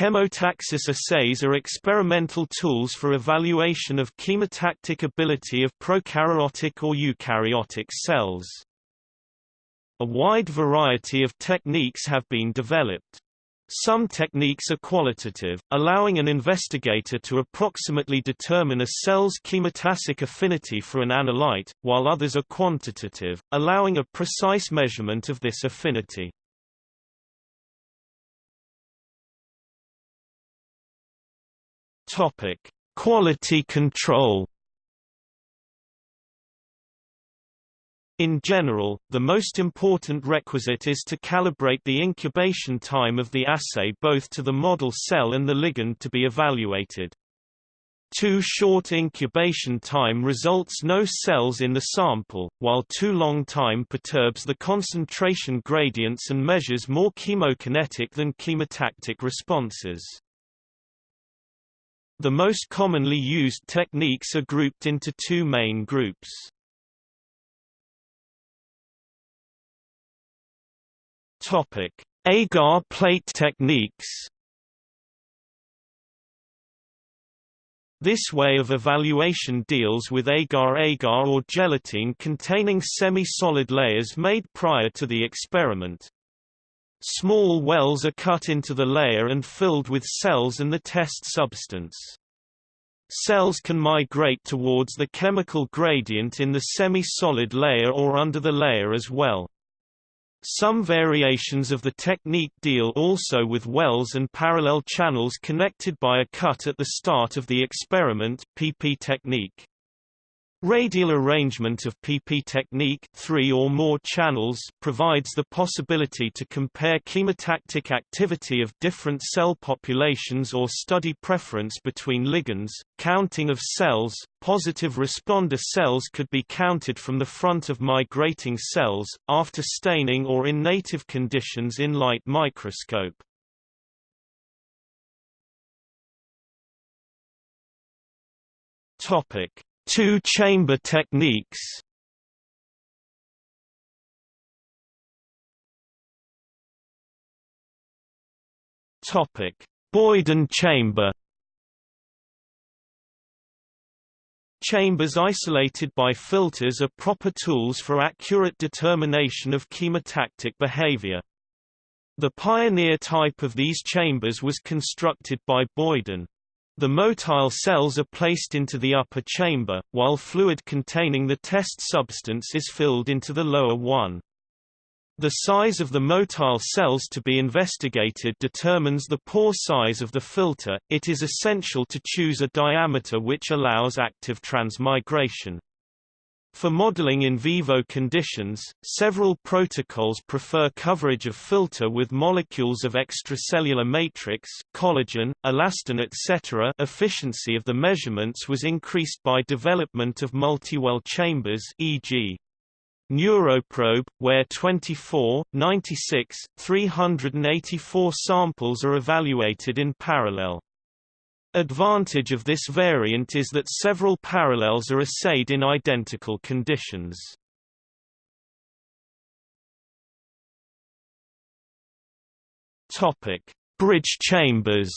Chemotaxis assays are experimental tools for evaluation of chemotactic ability of prokaryotic or eukaryotic cells. A wide variety of techniques have been developed. Some techniques are qualitative, allowing an investigator to approximately determine a cell's chemotactic affinity for an analyte, while others are quantitative, allowing a precise measurement of this affinity. Topic: Quality control. In general, the most important requisite is to calibrate the incubation time of the assay both to the model cell and the ligand to be evaluated. Too short incubation time results no cells in the sample, while too long time perturbs the concentration gradients and measures more chemokinetic than chemotactic responses. The most commonly used techniques are grouped into two main groups. Topic: Agar plate techniques. This way of evaluation deals with agar-agar or gelatin containing semi-solid layers made prior to the experiment. Small wells are cut into the layer and filled with cells and the test substance. Cells can migrate towards the chemical gradient in the semi-solid layer or under the layer as well. Some variations of the technique deal also with wells and parallel channels connected by a cut at the start of the experiment PP technique. Radial arrangement of PP technique three or more channels provides the possibility to compare chemotactic activity of different cell populations or study preference between ligands. Counting of cells, positive responder cells could be counted from the front of migrating cells, after staining or in native conditions in light microscope. Topic Two-chamber techniques Topic: Boyden chamber. Chambers isolated by filters are proper tools for accurate determination of chemotactic behavior. The pioneer type of these chambers was constructed by Boyden. The motile cells are placed into the upper chamber, while fluid containing the test substance is filled into the lower one. The size of the motile cells to be investigated determines the pore size of the filter. It is essential to choose a diameter which allows active transmigration. For modeling in vivo conditions, several protocols prefer coverage of filter with molecules of extracellular matrix, collagen, elastin etc. Efficiency of the measurements was increased by development of multi-well chambers e.g. Neuroprobe, where 24, 96, 384 samples are evaluated in parallel. Advantage of this variant is that several parallels are assayed in identical conditions. Topic: Bridge chambers.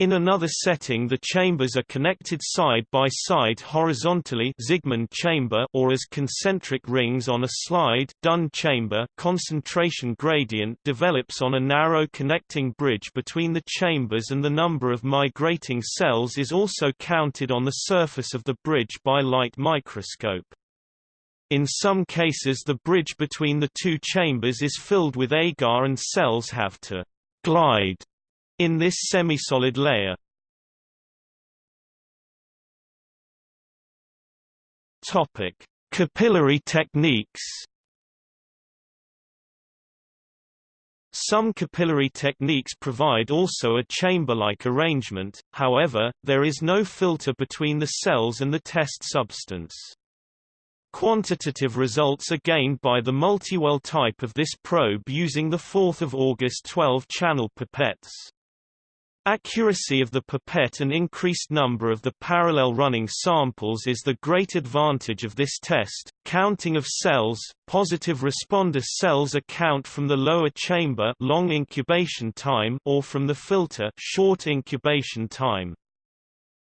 In another setting the chambers are connected side by side horizontally Zigmond chamber or as concentric rings on a slide Dunn chamber concentration gradient develops on a narrow connecting bridge between the chambers and the number of migrating cells is also counted on the surface of the bridge by light microscope. In some cases the bridge between the two chambers is filled with agar and cells have to glide in this semi-solid layer. Topic: Capillary techniques. Some capillary techniques provide also a chamber-like arrangement, however, there is no filter between the cells and the test substance. Quantitative results are gained by the multi-well type of this probe using the 4th of August 12 channel pipettes. Accuracy of the pipette and increased number of the parallel running samples is the great advantage of this test. Counting of cells, positive responder cells account from the lower chamber long incubation time or from the filter short incubation time.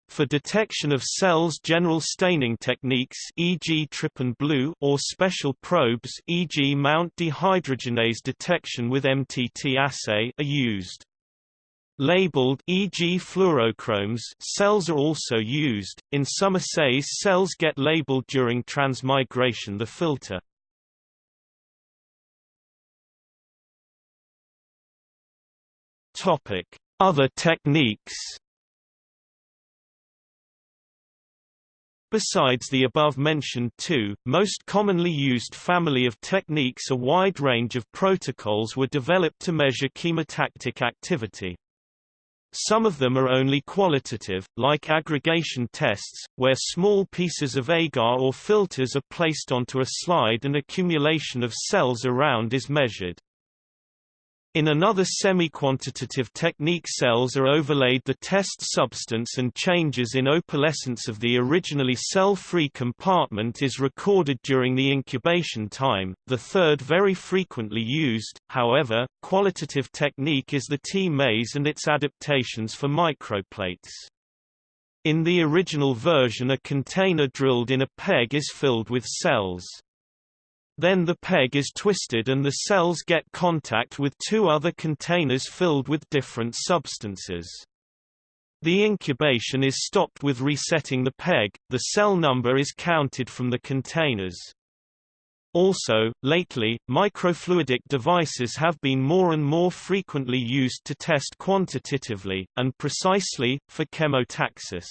For detection of cells general staining techniques e.g. trypan blue or special probes e.g. Mount dehydrogenase detection with MTT assay are used. Labeled e.g. fluorochromes cells are also used. In some assays cells get labeled during transmigration the filter. Other techniques. Besides the above-mentioned two, most commonly used family of techniques a wide range of protocols were developed to measure chemotactic activity. Some of them are only qualitative, like aggregation tests, where small pieces of agar or filters are placed onto a slide and accumulation of cells around is measured. In another semi-quantitative technique cells are overlaid the test substance and changes in opalescence of the originally cell-free compartment is recorded during the incubation time. The third very frequently used, however, qualitative technique is the T-maze and its adaptations for microplates. In the original version a container drilled in a peg is filled with cells. Then the peg is twisted and the cells get contact with two other containers filled with different substances. The incubation is stopped with resetting the peg, the cell number is counted from the containers. Also, lately, microfluidic devices have been more and more frequently used to test quantitatively, and precisely, for chemotaxis.